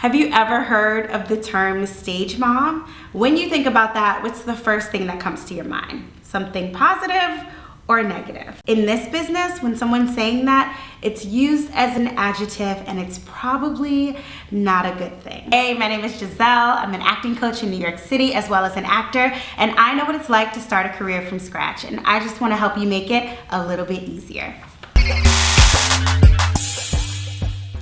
Have you ever heard of the term stage mom? When you think about that, what's the first thing that comes to your mind? Something positive or negative? In this business, when someone's saying that, it's used as an adjective and it's probably not a good thing. Hey, my name is Giselle. I'm an acting coach in New York City as well as an actor, and I know what it's like to start a career from scratch, and I just wanna help you make it a little bit easier.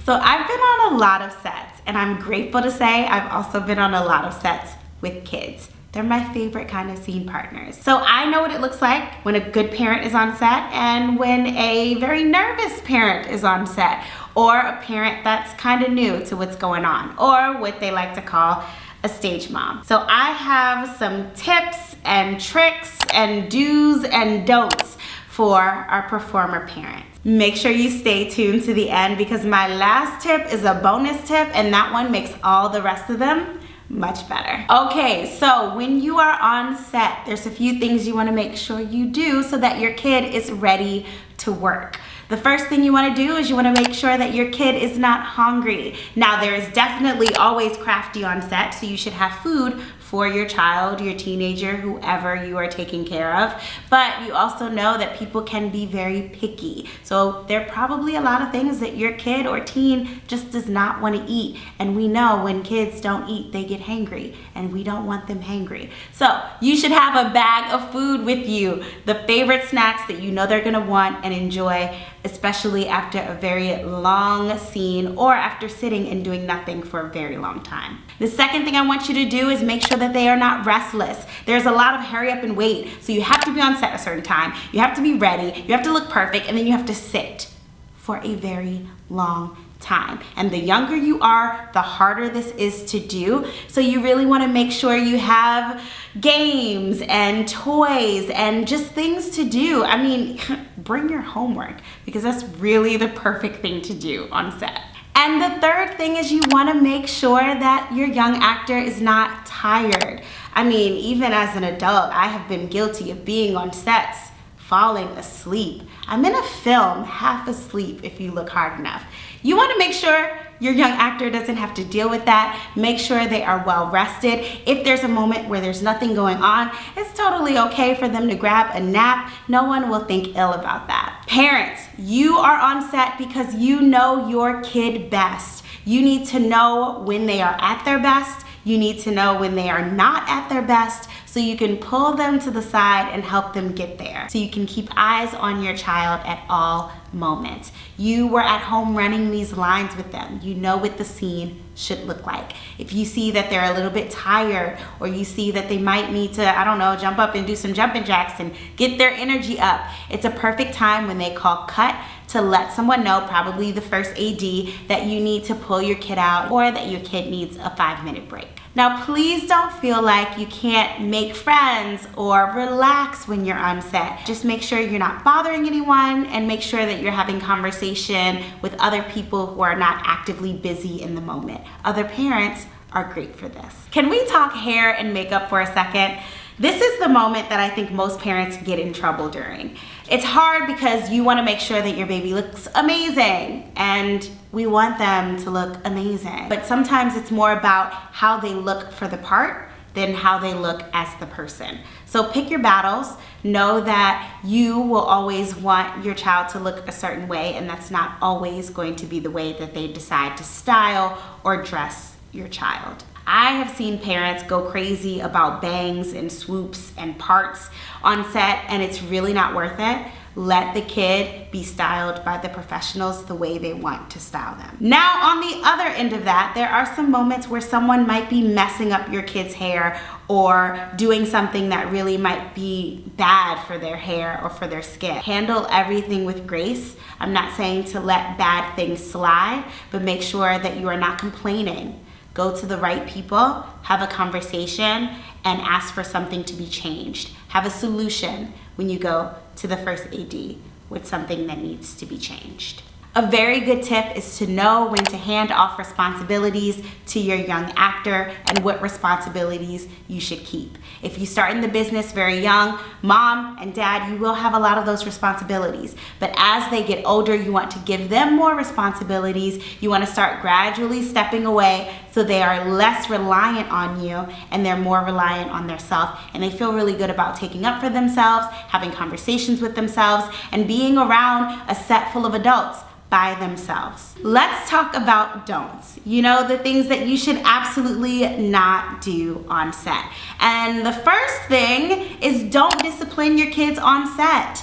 So I've been on a lot of sets and I'm grateful to say I've also been on a lot of sets with kids. They're my favorite kind of scene partners. So I know what it looks like when a good parent is on set and when a very nervous parent is on set or a parent that's kind of new to what's going on or what they like to call a stage mom. So I have some tips and tricks and do's and don'ts for our performer parents. Make sure you stay tuned to the end because my last tip is a bonus tip and that one makes all the rest of them much better. Okay, so when you are on set, there's a few things you wanna make sure you do so that your kid is ready to work. The first thing you wanna do is you wanna make sure that your kid is not hungry. Now there is definitely always crafty on set, so you should have food for your child, your teenager, whoever you are taking care of. But you also know that people can be very picky. So there are probably a lot of things that your kid or teen just does not want to eat. And we know when kids don't eat, they get hangry and we don't want them hangry. So you should have a bag of food with you, the favorite snacks that you know they're gonna want and enjoy, especially after a very long scene or after sitting and doing nothing for a very long time. The second thing I want you to do is make sure that they are not restless. There's a lot of hurry up and wait. So you have to be on set a certain time. You have to be ready. You have to look perfect. And then you have to sit for a very long time. And the younger you are, the harder this is to do. So you really want to make sure you have games and toys and just things to do. I mean, bring your homework because that's really the perfect thing to do on set. And the third thing is you wanna make sure that your young actor is not tired. I mean, even as an adult, I have been guilty of being on sets, falling asleep. I'm in a film, half asleep if you look hard enough. You wanna make sure your young actor doesn't have to deal with that. Make sure they are well rested. If there's a moment where there's nothing going on, it's totally okay for them to grab a nap. No one will think ill about that. Parents, you are on set because you know your kid best. You need to know when they are at their best. You need to know when they are not at their best so you can pull them to the side and help them get there. So you can keep eyes on your child at all moments. You were at home running these lines with them. You know what the scene should look like. If you see that they're a little bit tired or you see that they might need to, I don't know, jump up and do some jumping jacks and get their energy up, it's a perfect time when they call cut to let someone know, probably the first AD, that you need to pull your kid out or that your kid needs a five minute break. Now, please don't feel like you can't make friends or relax when you're on set. Just make sure you're not bothering anyone and make sure that you're having conversation with other people who are not actively busy in the moment. Other parents are great for this. Can we talk hair and makeup for a second? This is the moment that I think most parents get in trouble during. It's hard because you wanna make sure that your baby looks amazing and we want them to look amazing. But sometimes it's more about how they look for the part than how they look as the person. So pick your battles. Know that you will always want your child to look a certain way and that's not always going to be the way that they decide to style or dress your child. I have seen parents go crazy about bangs and swoops and parts on set and it's really not worth it. Let the kid be styled by the professionals the way they want to style them. Now on the other end of that, there are some moments where someone might be messing up your kid's hair or doing something that really might be bad for their hair or for their skin. Handle everything with grace. I'm not saying to let bad things slide, but make sure that you are not complaining go to the right people, have a conversation, and ask for something to be changed. Have a solution when you go to the first AD with something that needs to be changed. A very good tip is to know when to hand off responsibilities to your young actor and what responsibilities you should keep. If you start in the business very young, mom and dad, you will have a lot of those responsibilities. But as they get older, you want to give them more responsibilities. You want to start gradually stepping away so they are less reliant on you and they're more reliant on themselves and they feel really good about taking up for themselves, having conversations with themselves, and being around a set full of adults by themselves. Let's talk about don'ts. You know, the things that you should absolutely not do on set. And the first thing is don't discipline your kids on set.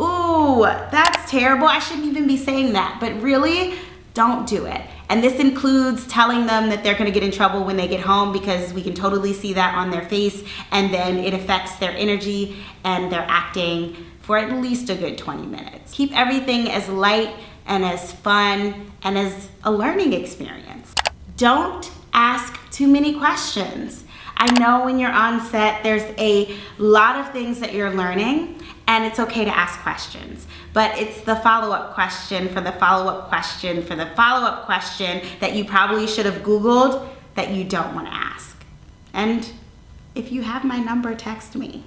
Ooh, that's terrible. I shouldn't even be saying that, but really, don't do it. And this includes telling them that they're gonna get in trouble when they get home because we can totally see that on their face and then it affects their energy and their acting for at least a good 20 minutes. Keep everything as light and as fun and as a learning experience. Don't ask too many questions. I know when you're on set, there's a lot of things that you're learning and it's okay to ask questions. But it's the follow-up question for the follow-up question for the follow-up question that you probably should have Googled that you don't want to ask. And if you have my number, text me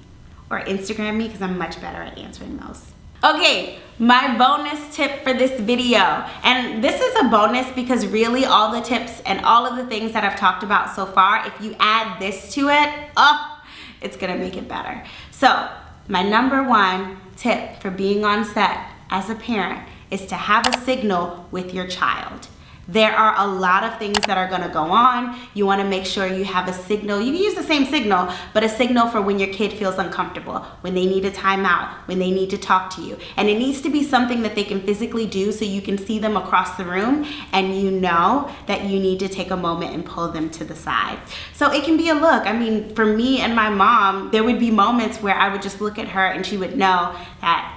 or Instagram me because I'm much better at answering those. Okay, my bonus tip for this video. And this is a bonus because really all the tips and all of the things that I've talked about so far, if you add this to it, oh, it's gonna make it better. So my number one tip for being on set as a parent is to have a signal with your child. There are a lot of things that are gonna go on. You wanna make sure you have a signal. You can use the same signal, but a signal for when your kid feels uncomfortable, when they need a timeout, when they need to talk to you. And it needs to be something that they can physically do so you can see them across the room and you know that you need to take a moment and pull them to the side. So it can be a look. I mean, for me and my mom, there would be moments where I would just look at her and she would know that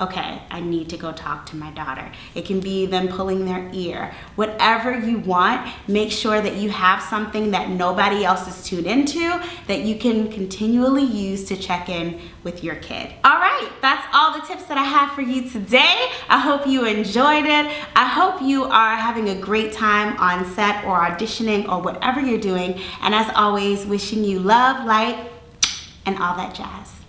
okay, I need to go talk to my daughter. It can be them pulling their ear. Whatever you want, make sure that you have something that nobody else is tuned into that you can continually use to check in with your kid. All right, that's all the tips that I have for you today. I hope you enjoyed it. I hope you are having a great time on set or auditioning or whatever you're doing. And as always, wishing you love, light, and all that jazz.